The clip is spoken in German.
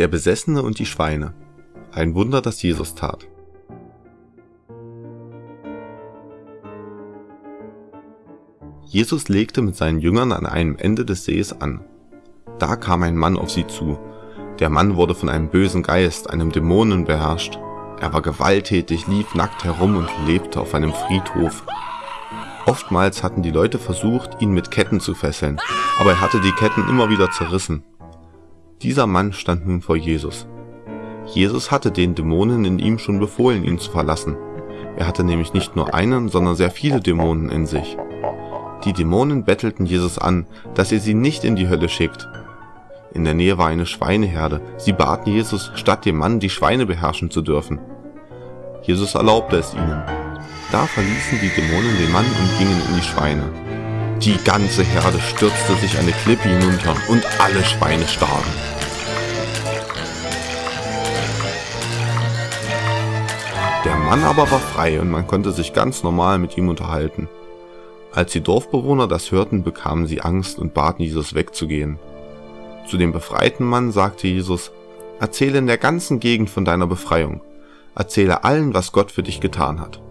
Der Besessene und die Schweine. Ein Wunder, das Jesus tat. Jesus legte mit seinen Jüngern an einem Ende des Sees an. Da kam ein Mann auf sie zu. Der Mann wurde von einem bösen Geist, einem Dämonen beherrscht. Er war gewalttätig, lief nackt herum und lebte auf einem Friedhof. Oftmals hatten die Leute versucht, ihn mit Ketten zu fesseln, aber er hatte die Ketten immer wieder zerrissen. Dieser Mann stand nun vor Jesus. Jesus hatte den Dämonen in ihm schon befohlen, ihn zu verlassen. Er hatte nämlich nicht nur einen, sondern sehr viele Dämonen in sich. Die Dämonen bettelten Jesus an, dass er sie nicht in die Hölle schickt. In der Nähe war eine Schweineherde. Sie baten Jesus, statt dem Mann die Schweine beherrschen zu dürfen. Jesus erlaubte es ihnen. Da verließen die Dämonen den Mann und gingen in die Schweine. Die ganze Herde stürzte sich eine Klippe hinunter und alle Schweine starben. Der Mann aber war frei und man konnte sich ganz normal mit ihm unterhalten. Als die Dorfbewohner das hörten, bekamen sie Angst und baten Jesus wegzugehen. Zu dem befreiten Mann sagte Jesus, Erzähle in der ganzen Gegend von deiner Befreiung. Erzähle allen, was Gott für dich getan hat.